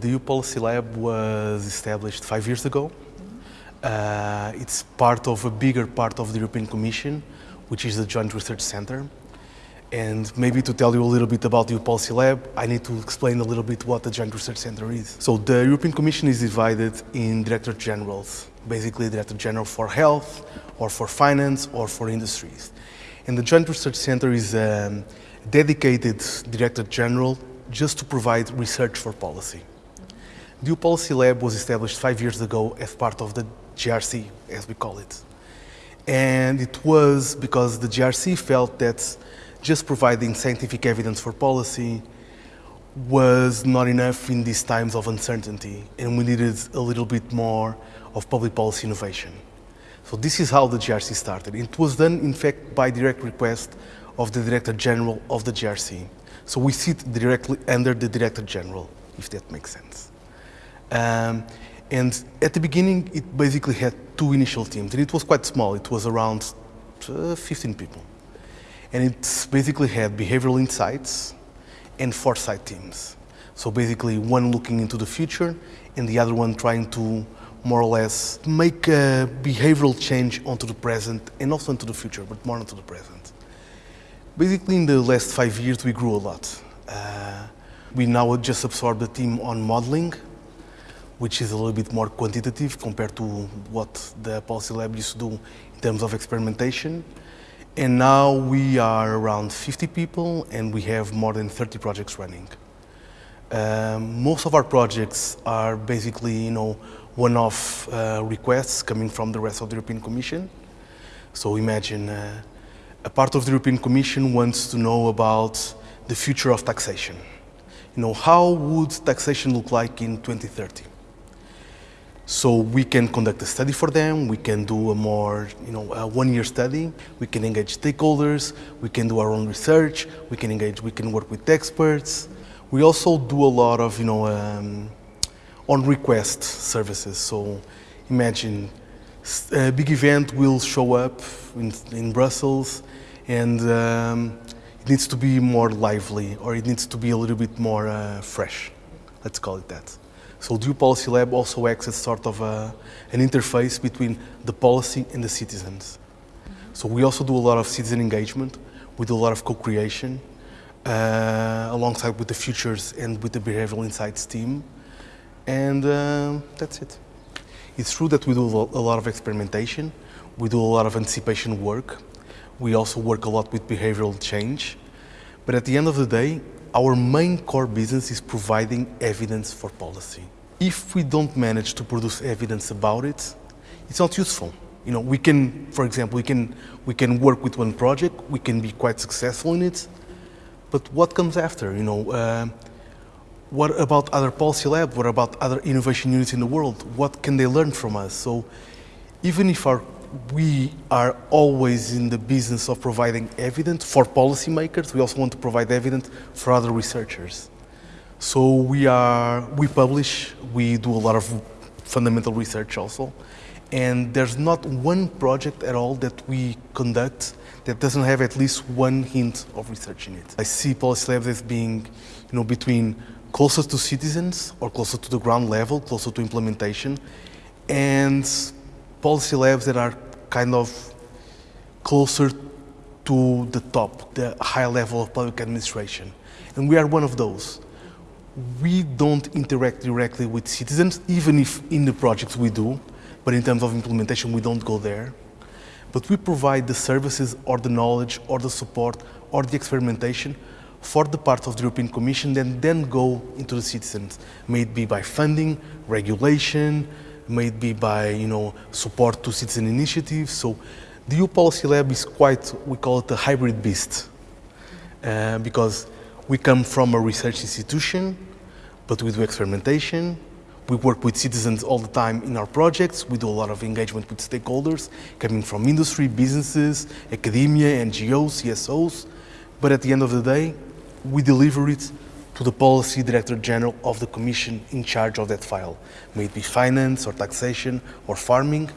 The EU Policy Lab was established five years ago. Uh, it's part of a bigger part of the European Commission, which is the Joint Research Center. And maybe to tell you a little bit about the EU Policy Lab, I need to explain a little bit what the Joint Research Center is. So the European Commission is divided in Director Generals, basically Director General for Health, or for Finance, or for Industries. And the Joint Research Center is a um, dedicated Director General just to provide research for policy. The Policy Lab was established five years ago as part of the JRC, as we call it. And it was because the JRC felt that just providing scientific evidence for policy was not enough in these times of uncertainty and we needed a little bit more of public policy innovation. So this is how the JRC started. It was done, in fact, by direct request of the Director General of the JRC. So we sit directly under the Director General, if that makes sense. Um, and at the beginning, it basically had two initial teams, and it was quite small. It was around uh, 15 people and it basically had behavioral insights and foresight teams. So basically one looking into the future and the other one trying to more or less make a behavioral change onto the present and also into the future, but more into the present. Basically in the last five years we grew a lot. Uh, we now just absorbed the team on modeling, which is a little bit more quantitative compared to what the Policy Lab used to do in terms of experimentation. And now we are around 50 people and we have more than 30 projects running. Um, most of our projects are basically, you know, one-off uh, requests coming from the rest of the European Commission. So imagine uh, a part of the European Commission wants to know about the future of taxation. You know, how would taxation look like in 2030? So we can conduct a study for them, we can do a more, you know, one-year study, we can engage stakeholders, we can do our own research, we can engage, we can work with experts. We also do a lot of, you know, um, on-request services. So imagine a big event will show up in, in Brussels and um, it needs to be more lively or it needs to be a little bit more uh, fresh, let's call it that. So the EU Policy Lab also acts as sort of a, an interface between the policy and the citizens. So we also do a lot of citizen engagement, we do a lot of co-creation, uh, alongside with the Futures and with the Behavioral Insights team. And uh, that's it. It's true that we do a lot of experimentation, we do a lot of anticipation work, we also work a lot with behavioral change, but at the end of the day, our main core business is providing evidence for policy. If we don't manage to produce evidence about it, it's not useful. You know, we can, for example, we can, we can work with one project, we can be quite successful in it, but what comes after? You know, uh, what about other policy labs? What about other innovation units in the world? What can they learn from us? So even if our we are always in the business of providing evidence for policymakers. We also want to provide evidence for other researchers. So we are, we publish, we do a lot of fundamental research also. And there's not one project at all that we conduct that doesn't have at least one hint of research in it. I see policy labs as being, you know, between closer to citizens or closer to the ground level, closer to implementation, and policy labs that are kind of closer to the top, the high level of public administration. And we are one of those. We don't interact directly with citizens, even if in the projects we do, but in terms of implementation, we don't go there. But we provide the services or the knowledge or the support or the experimentation for the part of the European Commission that then go into the citizens, may it be by funding, regulation, may it be by you know support to citizen initiatives. So the EU Policy Lab is quite, we call it a hybrid beast uh, because we come from a research institution, but we do experimentation. We work with citizens all the time in our projects. We do a lot of engagement with stakeholders coming from industry, businesses, academia, NGOs, CSOs. But at the end of the day, we deliver it to the Policy Director General of the Commission in charge of that file. May it be finance or taxation or farming,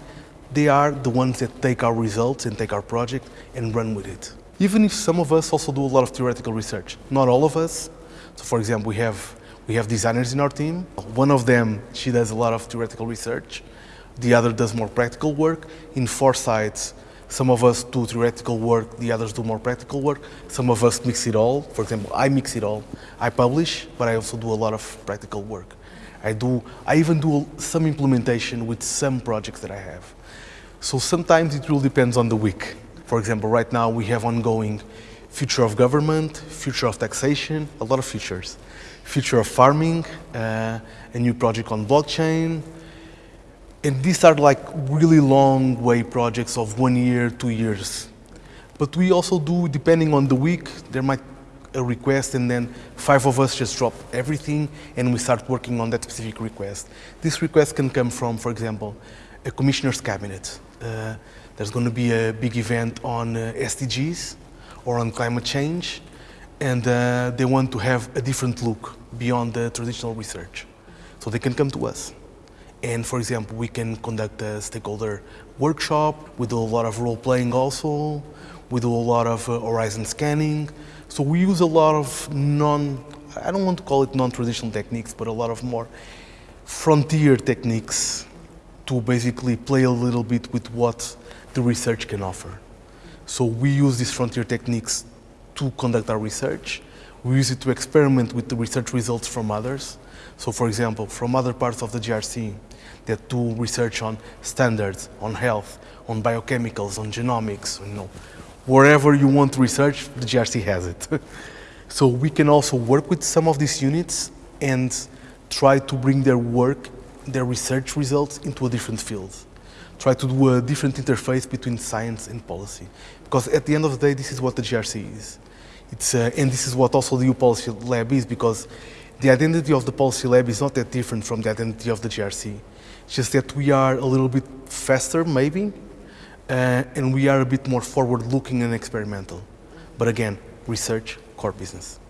they are the ones that take our results and take our project and run with it. Even if some of us also do a lot of theoretical research, not all of us. So for example, we have, we have designers in our team. One of them, she does a lot of theoretical research. The other does more practical work. In Foresight, some of us do theoretical work, the others do more practical work. Some of us mix it all. For example, I mix it all. I publish, but I also do a lot of practical work. I do, I even do some implementation with some projects that I have. So sometimes it really depends on the week. For example, right now we have ongoing future of government, future of taxation, a lot of futures. Future of farming, uh, a new project on blockchain. And these are like really long way projects of one year, two years. But we also do, depending on the week, there might a request and then five of us just drop everything and we start working on that specific request. This request can come from, for example, a commissioner's cabinet. Uh, there's going to be a big event on uh, SDGs or on climate change and uh, they want to have a different look beyond the traditional research. So they can come to us. And for example, we can conduct a stakeholder workshop. We do a lot of role playing also. We do a lot of uh, horizon scanning. So we use a lot of non, I don't want to call it non-traditional techniques, but a lot of more frontier techniques to basically play a little bit with what the research can offer. So we use these frontier techniques to conduct our research. We use it to experiment with the research results from others. So for example, from other parts of the JRC that do research on standards, on health, on biochemicals, on genomics, you know, wherever you want to research, the JRC has it. so we can also work with some of these units and try to bring their work, their research results into a different field. Try to do a different interface between science and policy. Because at the end of the day, this is what the JRC is. It's, uh, and this is what also the EU Policy Lab is, because the identity of the Policy Lab is not that different from the identity of the JRC. It's just that we are a little bit faster, maybe, uh, and we are a bit more forward-looking and experimental. But again, research, core business.